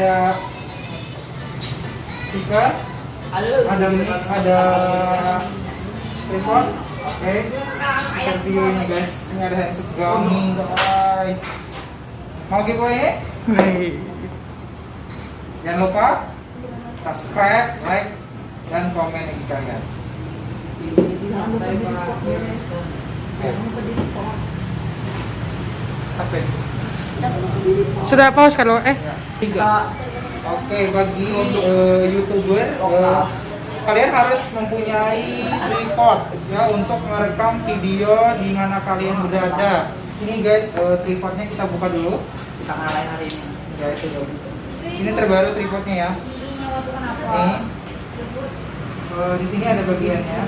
ada speaker, ada mic, ada tripod. Oke, kita review ini guys. Ini ada headset gaming guys. Mau giveaway? Jangan lupa subscribe, like, dan komen di kalian. Apa itu? Sudah pause kalau eh Tiga. Oke, bagi eh, youtuber, eh, kalian harus mempunyai tripod ya untuk merekam video di mana kalian berada. Ini guys, eh, tripodnya kita buka dulu. kita ngalahin hari ini Guys, ini terbaru tripodnya ya. Ini. Di sini ada bagiannya.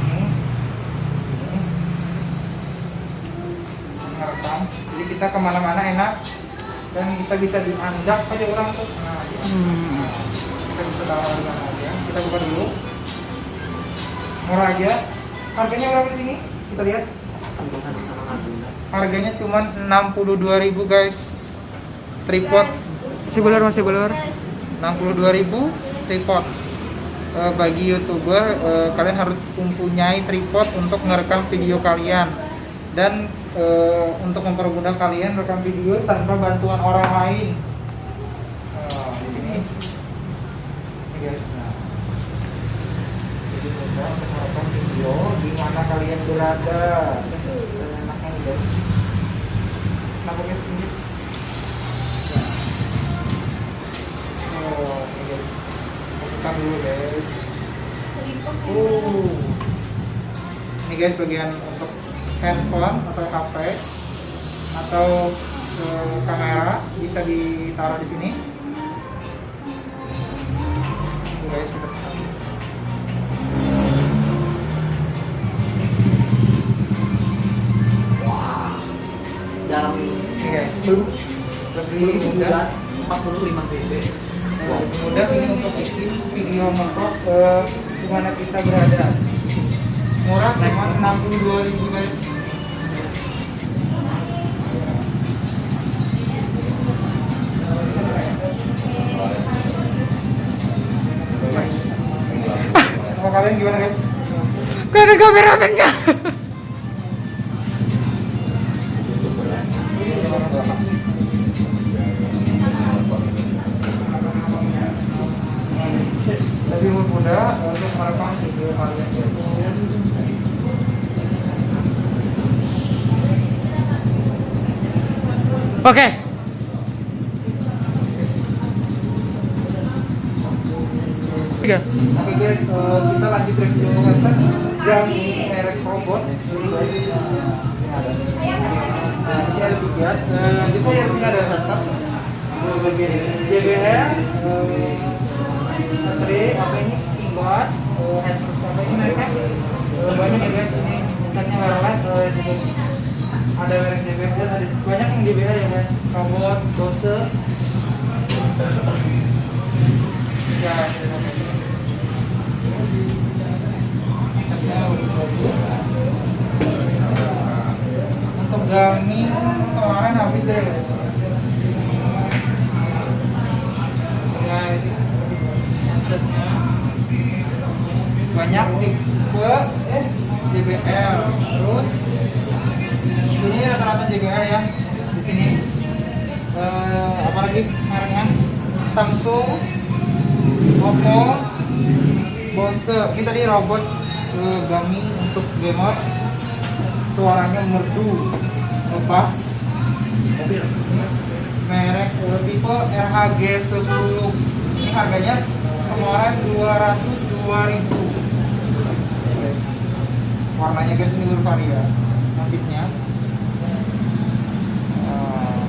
Ini. Ini. Merekam. Jadi kita ke mana-mana enak dan kita bisa dianggap aja orang tuh. Nah, gitu. hmm. kita bisa taruh aja. Kita buka dulu. Murah aja. Harganya berapa di sini? Kita lihat. Harganya cuma 62.000 guys. Tripod masih belur masih belur 62.000 tripod. Bagi youtuber eh, kalian harus mempunyai tripod untuk merekam video kalian dan eh, untuk mempermudah kalian rekam video tanpa bantuan orang lain. Nah, di sini, ini guys. Nah, jadi mudah untuk merekam video di mana kalian berada. Dan enaknya nih, guys. Kenapa guys ini guys? Oh, ini guys. Buka dulu guys. Ini guys bagian untuk handphone atau HP atau eh, kamera bisa ditaruh di sini. Ini guys jarang Ini guys. Lebih mudah. 45 dB mudah ini untuk isi video mengkok ke di mana kita berada. Murah cuma 62.000 guys. Guys. Sama kalian gimana guys? Gak ada kameramennya Lebih Oke Tiga Oke guys, eh, kita lanjut review headset yang merek robot. Ini guys, ini ada. Nah, di sini ada tiga. Nah, juga yang sini ada headset. Eh, Bagian JBL, eh, baterai, apa ini? Eh, headset apa ini mereknya? Eh, Banyak ya guys, ini headsetnya wireless. eh, juga ada merek JBL, ada banyak yang JBL ya guys. Robot, Bose. Ya, untuk gaming kemarin habis deh banyak tipe JBL terus Samsung Oppo Bose. Ini tadi robot eh, gaming untuk gamers. Suaranya merdu ngebas merek tipe RHG 10 ini harganya kemarin 202 ribu. Warnanya guys ini bervaria motifnya. Eh,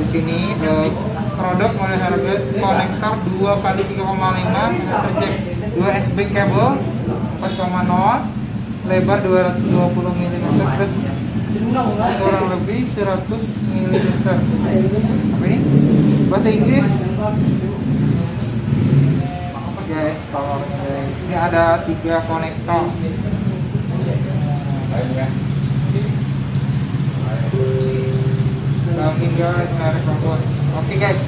di sini eh, produk model Hermes konektor 2 kali 3,5 tercek 2 SB kabel 4,0 lebar 220 mm plus kurang lebih 100 mm apa ini? bahasa Inggris? Guys kalau guys ini ada tiga konektor. Kami guys merek guys.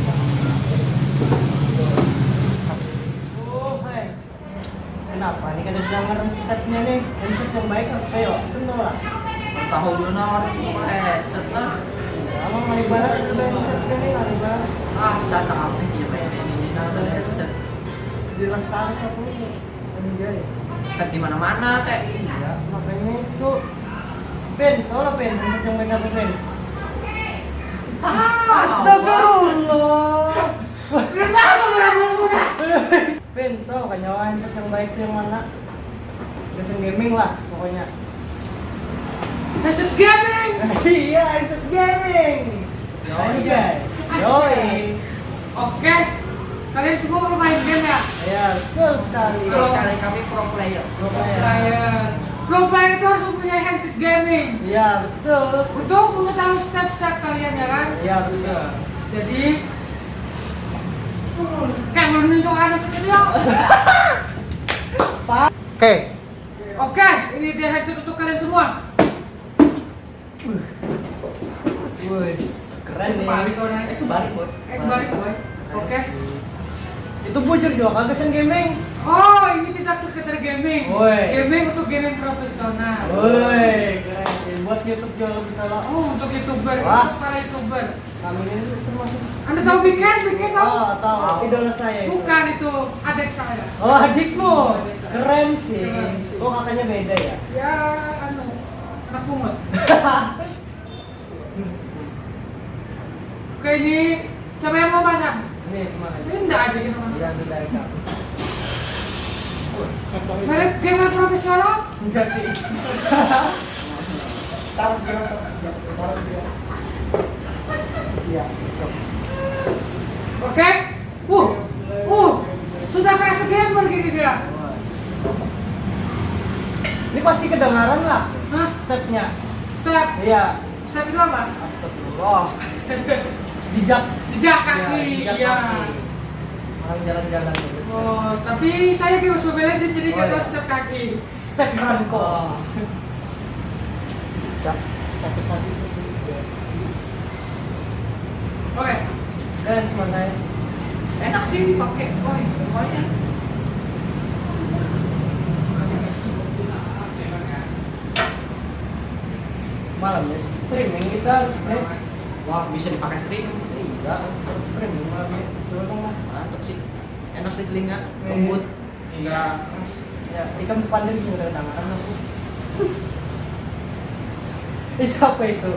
Oh, hai. Kenapa? Ini kan ada pelanggaran stepnya nih. Handset yang baik apa? Ayo, bener lah. Tahu dulu nawar semua headset lah. Emang mari banget itu handset kan nih, mari banget. Ah, sana apa sih main ini nada headset. Di lestari satu ini. Anjay. Step di mana-mana teh. Iya, makanya itu. Ben, tau lah Ben, yang baik apa Ben? Astagfirullah. Kenapa berapa Ben, tau kan nyawa handset yang baik yang mana? Biasa gaming lah pokoknya. Headset gaming. Iya, handset gaming. Yoi, guys. Yoi. Oke. Kalian semua mau main game ya? Ya, betul sekali. Terus sekali kami pro player. Pro Pro player. Pro player itu harus mempunyai headset gaming. Iya, betul. Untuk mengetahui step-step kalian ya kan? Iya, betul. Jadi kayak belum nunjuk ada seperti itu. Oke. Oke, ini dia headset untuk kalian semua. Wih, keren nih. balik kau nih. Itu balik boy. Eh, balik boy. Oke. Itu bujur juga kagak sen gaming. Oh, ini kita sekitar gaming. Woi. Gaming untuk gaming profesional. Woi, keren. Buat YouTube juga bisa lah. Oh, untuk youtuber, Wah. untuk para youtuber. Kami ini termasuk. Anda tahu Biken? Biken tahu? Oh, tahu. Tahu. Idola saya. itu. Bukan itu adik saya. Oh, adikmu. Keren sih. Keren sih. Oh, kakaknya beda ya. Ya, anu, anak pungut. Oke, ini enggak aja sudah kak. Merek gamer profesional? Enggak sih. Taruh segera, taruh segera. Iya. Oke. Uh, uh, sudah kerasa gamer gini dia. Ini pasti kedengaran lah Hah? stepnya. Step, Iya. step itu apa? Astagfirullah. Jejak. Jejak kaki, jejak iya. Orang jalan-jalan. Oh, tapi saya di Mobile Legends jadi Oh, tahu iya. step kaki. Step Ranko. Oh. Satu-satu. Oke. Keren semangat. Enak sih dipakai boy. Pokoknya. Malam ya. Streaming kita. Eh, Wah bisa dipakai sering. Iya, harus ya. Coba dong lah. Mantap sih. Enak di telinga. Lembut. Enggak keras. Ya, ikan pandai bisa kedengaran aku. itu apa itu?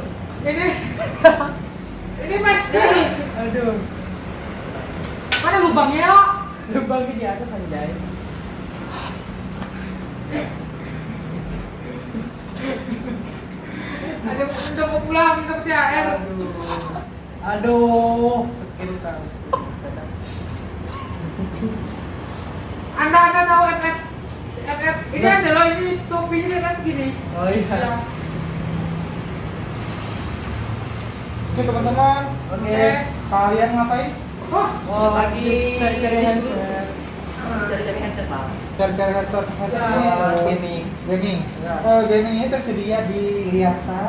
Ini ini Mas Di. Aduh, Mana lubangnya ya? lubangnya di atas anjay. Ada udah mau pulang minta THR. Aduh, aduh, sekitar. Anda anda tahu FF? FF ini ada loh ini topinya kan gini. Oh iya. Ya. Oke teman-teman. Oke. Kalian ngapain? Oh, Oh, Lagi. Cari-cari headset Cari-cari headset headset Ya, ini eh, gaming. Gaming. Ya. Eh, gaming ini tersedia di Liasa.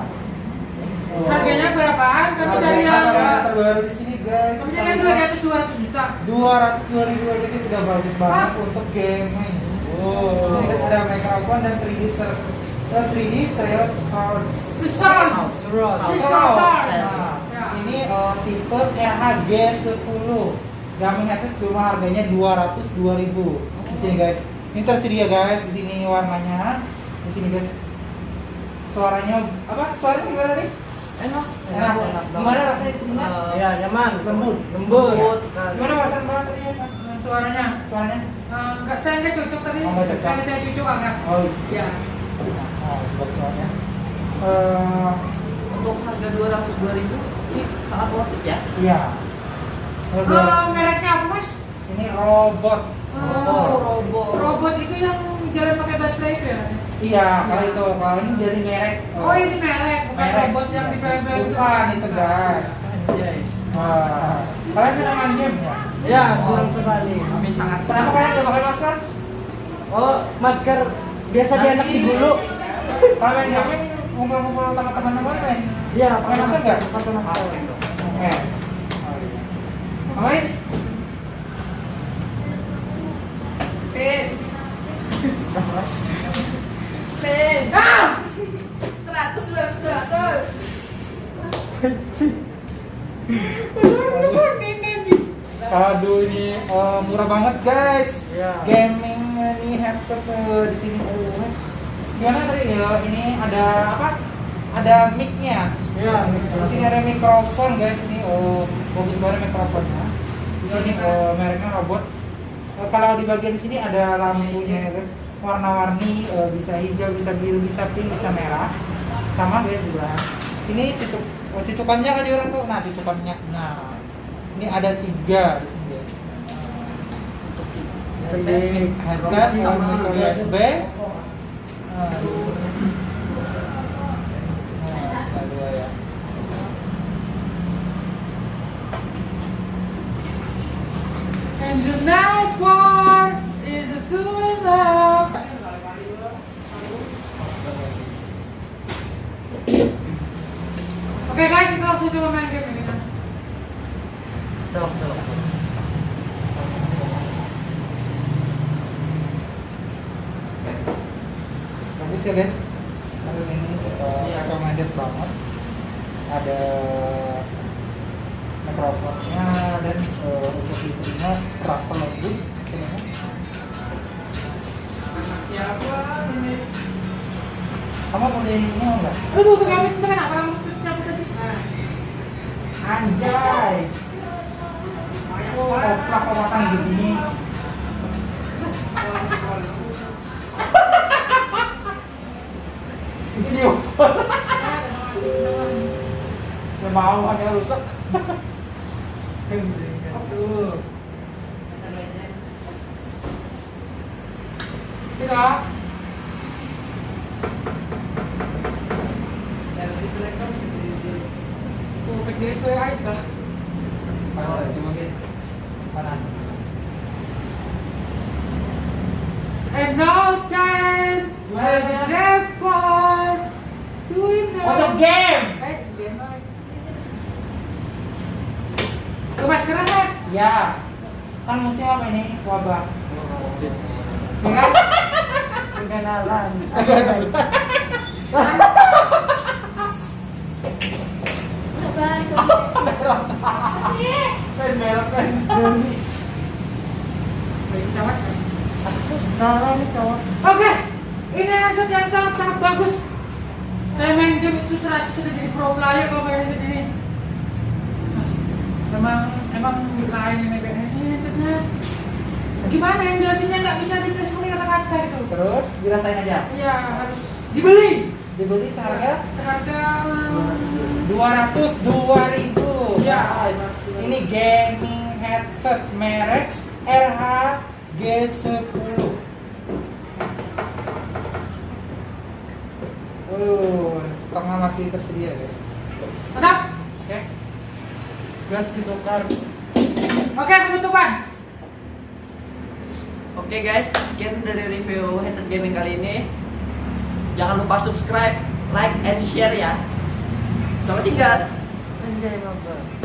Oh. harganya berapaan? Kami cari yang terbaru di sini guys. kami cari yang dua di atas 200 juta. dua ratus dua ribu aja itu sudah bagus banget untuk gaming. Oh. Ini sudah microphone dan 3D stereo, eh, 3D stereo sound. Susah. Nah, Ya. ini eh, tipe RHG 10 Gaming headset cuma harganya 202 ribu di sini guys. Ini tersedia guys di sini ini warnanya. Di sini guys. Suaranya apa? Suaranya gimana nih? Enak. Enak. Gimana rasanya di telinga? Iya, nyaman. Lembut. Lembut. Gimana perasaan banget tadi ya? Suaranya Suaranya? eh, enggak saya enggak cocok tadi. Oh, nggak cocok. Kali saya cocok agak. Oh, Ya. oh buat suaranya. Eh, Untuk harga 202 ribu ini sangat worth it ya. iya. Eh, Robot. mereknya apa, Mas? Ini robot. Robot. robot itu yang jalan pakai baterai itu ya? Iya, kalau itu kalau ini dari merek. Oh, ini merek, bukan merek. robot yang di film-film itu. Bukan itu. Anjay. Wah, kalian senang main game ya? Ya, senang sekali. Kami sangat Kenapa senang. kalian nggak pakai masker? Oh, masker biasa di anak di bulu. Kalau main game ngumpul-ngumpul sama teman-teman main. Iya, Main masa nggak? Satu nama. Oke. Main? Pin. Pin. Ah! Seratus, seratus, seratus. Aduh ini eh, murah banget guys. Iya. Gaming ini headset di sini. Oh. Gimana tadi ya? Ini ada apa? Ada mic-nya. Iya. Di sini ada mikrofon guys. Ini oh bagus banget mikrofonnya. Di sini eh, mereknya robot. Kalau di bagian sini ada lampunya ya guys. Warna-warni eh, bisa hijau, bisa biru, bisa pink, bisa merah. Sama guys juga. Ini cucuk oh, cucukannya kan orang tuh. Nah, cucukannya. Nah, ini ada tiga di sini guys. Headset, headset sama micro USB. Nah, di sini. Nah, ya. And the night Oke guys, kita langsung coba main game ini. kan. Coba. bagus ya guys Film ini uh, Iya. recommended banget ada mikrofonnya dan uh, untuk videonya terasa lembut. Siapa ini? kamu mau di ini mau nggak Aduh, pegang itu kenapa kamu. Anjay oh oplak pasang begini video Gak mau hanya rusak Aduh. Tidak. Lah. Panas. Panas. And now time a jackpot to win the Untuk game. Eh, iya Mas. Ke maskeran? Ya. Kan musim apa ini? Wabah. Ya Pen pen. Oke, ini headset yang sangat sangat bagus. Saya main game itu serasa sudah jadi pro player kalau pakai headset ini. Emang emang lain ini headsetnya. Gimana yang jelasinnya nggak bisa ditulis pakai kata-kata itu? Terus dirasain aja. Iya harus dibeli. Dibeli seharga Harga 200 2000. Iya. Guys, Ini gaming headset merek RH G10. Uh, tengah masih tersedia, guys. mantap. Oke. Gas ditukar. Oke penutupan. Oke guys, sekian dari review headset gaming kali ini. Jangan lupa subscribe, like, and share ya. Selamat tinggal. Mabak.